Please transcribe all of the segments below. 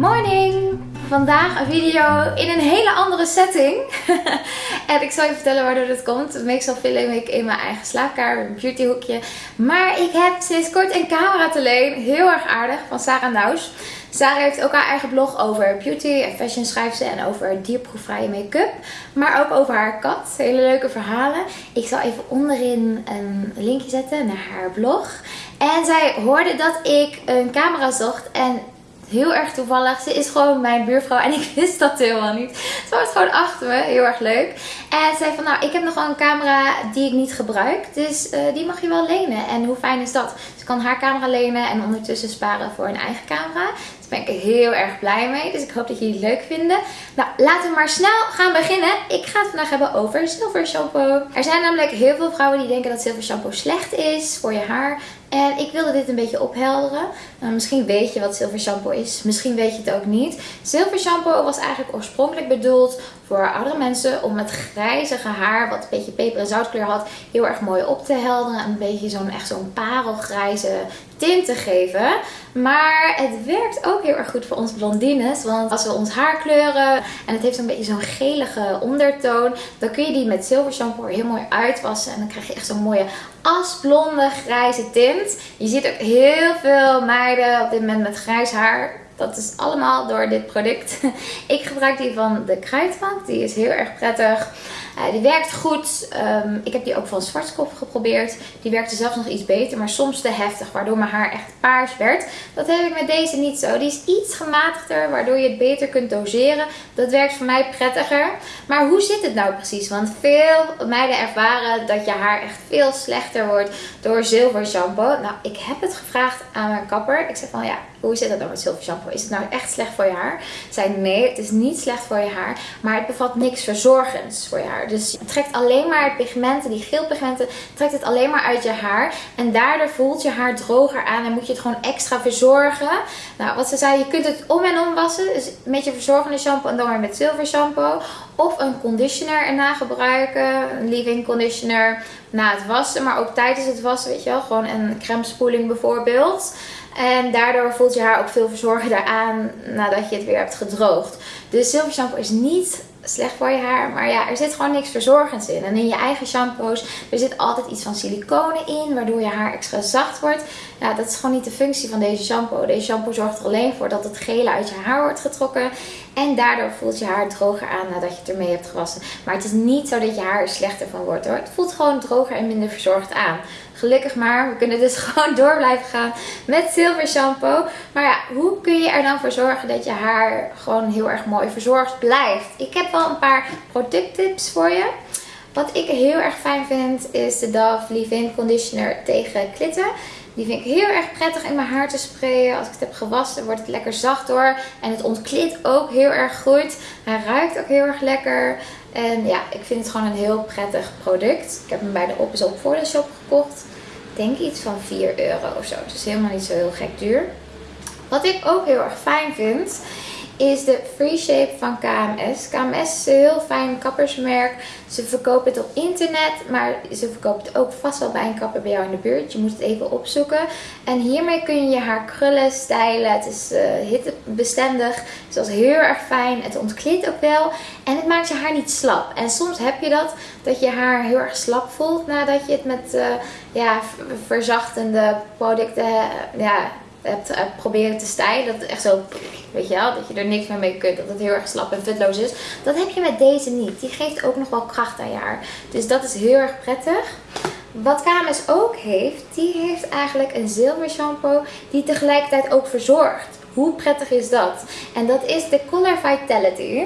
morning! Vandaag een video in een hele andere setting. en ik zal je vertellen waardoor dat komt. Meestal film ik in mijn eigen slaapkamer, beautyhoekje. Maar ik heb sinds kort een camera te leen. Heel erg aardig, van Sarah Naus. Sarah heeft ook haar eigen blog over beauty en fashion schrijft ze. En over dierproefvrije make-up. Maar ook over haar kat. Hele leuke verhalen. Ik zal even onderin een linkje zetten naar haar blog. En zij hoorde dat ik een camera zocht. En heel erg toevallig. Ze is gewoon mijn buurvrouw en ik wist dat helemaal niet. Ze was gewoon achter me. Heel erg leuk. En ze zei van nou, ik heb nog wel een camera die ik niet gebruik. Dus uh, die mag je wel lenen. En hoe fijn is dat? Ze kan haar camera lenen en ondertussen sparen voor een eigen camera. Ben ik heel erg blij mee. Dus ik hoop dat jullie het leuk vinden. Nou, laten we maar snel gaan beginnen. Ik ga het vandaag hebben over zilver shampoo. Er zijn namelijk heel veel vrouwen die denken dat zilver shampoo slecht is voor je haar. En ik wilde dit een beetje ophelderen. Nou, misschien weet je wat zilver shampoo is. Misschien weet je het ook niet. Zilver shampoo was eigenlijk oorspronkelijk bedoeld voor oudere mensen om het grijzige haar, wat een beetje peper en zoutkleur had, heel erg mooi op te helderen. Een beetje zo'n echt zo'n parelgrijze tint te geven. Maar het werkt ook heel erg goed voor ons blondines. Want als we ons haar kleuren en het heeft zo'n beetje zo'n gelige ondertoon. Dan kun je die met zilver shampoo heel mooi uitwassen. En dan krijg je echt zo'n mooie asblonde grijze tint. Je ziet ook heel veel meiden op dit moment met grijs haar. Dat is allemaal door dit product. Ik gebruik die van de Kruidvat. Die is heel erg prettig. Uh, die werkt goed. Um, ik heb die ook van Zwartkop geprobeerd. Die werkte zelfs nog iets beter, maar soms te heftig. Waardoor mijn haar echt paars werd. Dat heb ik met deze niet zo. Die is iets gematigder, waardoor je het beter kunt doseren. Dat werkt voor mij prettiger. Maar hoe zit het nou precies? Want veel meiden ervaren dat je haar echt veel slechter wordt door zilver shampoo. Nou, ik heb het gevraagd aan mijn kapper. Ik zei van ja, hoe zit dat dan met zilver shampoo? Is het nou echt slecht voor je haar? Zei nee, het is niet slecht voor je haar. Maar het bevat niks verzorgends voor je haar. Dus het trekt alleen maar pigmenten, die geelpigmenten, trekt het alleen maar uit je haar. En daardoor voelt je haar droger aan en moet je het gewoon extra verzorgen. Nou, wat ze zei, je kunt het om en om wassen. Dus met je verzorgende shampoo en dan weer met zilver shampoo. Of een conditioner erna gebruiken. Een leave-in conditioner na het wassen. Maar ook tijdens het wassen, weet je wel. Gewoon een crème spoeling bijvoorbeeld. En daardoor voelt je haar ook veel verzorgender aan nadat je het weer hebt gedroogd. Dus zilver shampoo is niet slecht voor je haar. Maar ja, er zit gewoon niks verzorgends in. En in je eigen shampoos, er zit altijd iets van siliconen in, waardoor je haar extra zacht wordt. Ja, dat is gewoon niet de functie van deze shampoo. Deze shampoo zorgt er alleen voor dat het gele uit je haar wordt getrokken. En daardoor voelt je haar droger aan nadat je het ermee hebt gewassen. Maar het is niet zo dat je haar er slechter van wordt hoor. Het voelt gewoon droger en minder verzorgd aan. Gelukkig maar, we kunnen dus gewoon door blijven gaan met zilver shampoo. Maar ja, hoe kun je er dan voor zorgen dat je haar gewoon heel erg mooi verzorgd blijft? Ik heb wel een paar producttips voor je. Wat ik heel erg fijn vind is de Dove Leave-In Conditioner tegen klitten. Die vind ik heel erg prettig in mijn haar te sprayen. Als ik het heb gewassen wordt het lekker zacht door. En het ontklit ook heel erg goed. Hij ruikt ook heel erg lekker. En ja, ik vind het gewoon een heel prettig product. Ik heb hem bij de Op is Op voor de shop gekocht. Ik denk iets van 4 euro of zo. Dus helemaal niet zo heel gek duur. Wat ik ook heel erg fijn vind is de Free Shape van KMS. KMS is een heel fijn kappersmerk. Ze verkopen het op internet, maar ze verkopen het ook vast wel bij een kapper bij jou in de buurt. Je moet het even opzoeken. En hiermee kun je je haar krullen, stylen. Het is uh, hittebestendig, dus dat is heel erg fijn. Het ontkleedt ook wel en het maakt je haar niet slap. En soms heb je dat, dat je haar heel erg slap voelt nadat je het met uh, ja, verzachtende producten uh, ja, hebt uh, proberen te stijlen. Dat het echt zo, weet je wel, dat je er niks meer mee kunt. Dat het heel erg slap en vetloos is. Dat heb je met deze niet. Die geeft ook nog wel kracht aan je haar. Dus dat is heel erg prettig. Wat KMS ook heeft, die heeft eigenlijk een zilver shampoo die tegelijkertijd ook verzorgt. Hoe prettig is dat? En dat is de Color Vitality.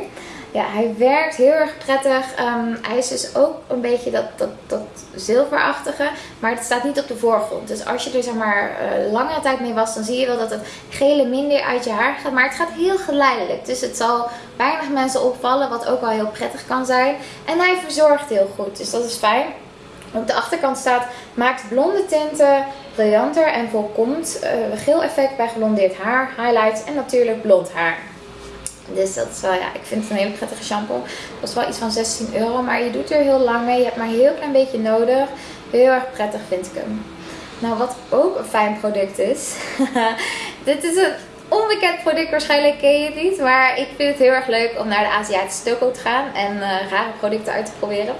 Ja, hij werkt heel erg prettig. Um, hij is dus ook een beetje dat, dat, dat zilverachtige. Maar het staat niet op de voorgrond. Dus als je er zeg maar uh, langere tijd mee was, dan zie je wel dat het gele minder uit je haar gaat. Maar het gaat heel geleidelijk. Dus het zal weinig mensen opvallen, wat ook wel heel prettig kan zijn. En hij verzorgt heel goed. Dus dat is fijn. Op de achterkant staat, maakt blonde tinten briljanter en voorkomt uh, geel effect bij geblondeerd haar, highlights en natuurlijk blond haar. Dus dat is wel, ja, ik vind het een hele prettige shampoo. Dat is wel iets van 16 euro, maar je doet er heel lang mee. Je hebt maar een heel klein beetje nodig. Heel erg prettig vind ik hem. Nou, wat ook een fijn product is. dit is een onbekend product, waarschijnlijk ken je het niet. Maar ik vind het heel erg leuk om naar de Aziatische toko te gaan en uh, rare producten uit te proberen.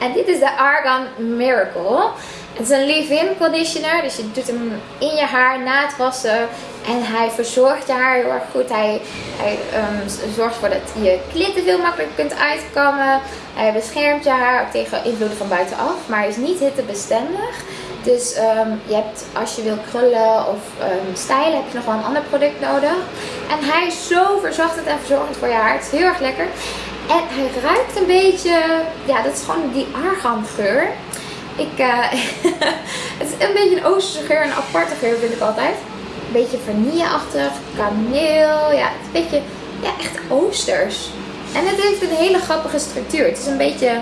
En dit is de Argan Miracle. Het is een leave-in conditioner, dus je doet hem in je haar na het wassen. En hij verzorgt je haar heel erg goed. Hij, hij um, zorgt ervoor dat je klitten veel makkelijker kunt uitkomen. Hij beschermt je haar ook tegen invloeden van buitenaf. Maar hij is niet hittebestendig. Dus um, je hebt, als je wil krullen of um, stylen, heb je nog wel een ander product nodig. En hij is zo verzachtend en verzorgend voor je haar. Het is heel erg lekker. En hij ruikt een beetje, ja, dat is gewoon die argangeur. Ik, uh, het is een beetje een oosterse geur, een aparte geur vind ik altijd. Een beetje vanilleachtig, kaneel, ja, het een beetje, ja, echt oosters. En het heeft een hele grappige structuur. Het is een beetje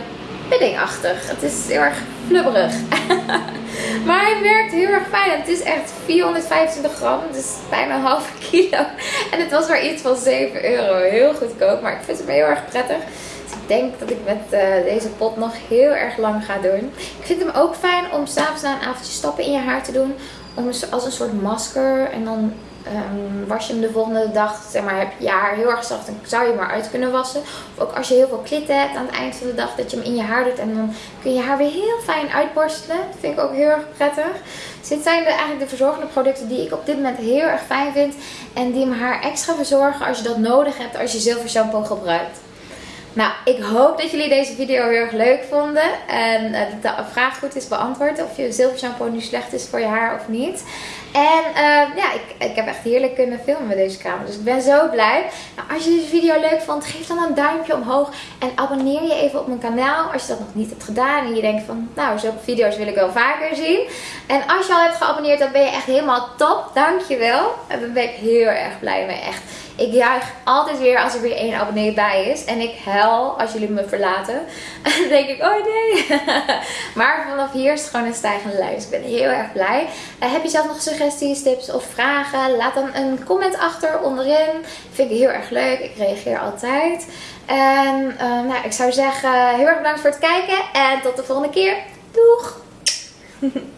puddingachtig. Het is heel erg flubberig. maar hij werkt heel erg fijn. Het is echt 425 gram. Dus bijna een halve kilo. En het was maar iets van 7 euro. Heel goedkoop. Maar ik vind het heel erg prettig. Dus ik denk dat ik met uh, deze pot nog heel erg lang ga doen. Ik vind hem ook fijn om s'avonds na een avondje stappen in je haar te doen. Om als een soort masker. En dan um, was je hem de volgende dag, zeg maar, heb je haar heel erg zacht, dan zou je hem maar uit kunnen wassen. Of ook als je heel veel klitten hebt aan het eind van de dag, dat je hem in je haar doet en dan kun je haar weer heel fijn uitborstelen. Dat vind ik ook heel erg prettig. Dus dit zijn de, eigenlijk de verzorgende producten die ik op dit moment heel erg fijn vind. En die mijn haar extra verzorgen als je dat nodig hebt als je zilver shampoo gebruikt. Nou, ik hoop dat jullie deze video heel erg leuk vonden. En uh, dat de vraag goed is beantwoord. Of je zilver shampoo nu slecht is voor je haar of niet. En uh, ja, ik, ik heb echt heerlijk kunnen filmen met deze camera. Dus ik ben zo blij. Nou, als je deze video leuk vond, geef dan een duimpje omhoog. En abonneer je even op mijn kanaal als je dat nog niet hebt gedaan. En je denkt van, nou, zulke video's wil ik wel vaker zien. En als je al hebt geabonneerd, dan ben je echt helemaal top. Dankjewel. En daar ben ik heel erg blij mee. Echt. Ik juich altijd weer als er weer één abonnee bij is. En ik huil als jullie me verlaten. dan denk ik, oh nee. maar vanaf hier is het gewoon een stijgende lijn. Dus ik ben heel erg blij. Uh, heb je zelf nog suggesties, tips of vragen? Laat dan een comment achter onderin. Vind ik heel erg leuk. Ik reageer altijd. En uh, nou, ik zou zeggen, heel erg bedankt voor het kijken. En tot de volgende keer. Doeg!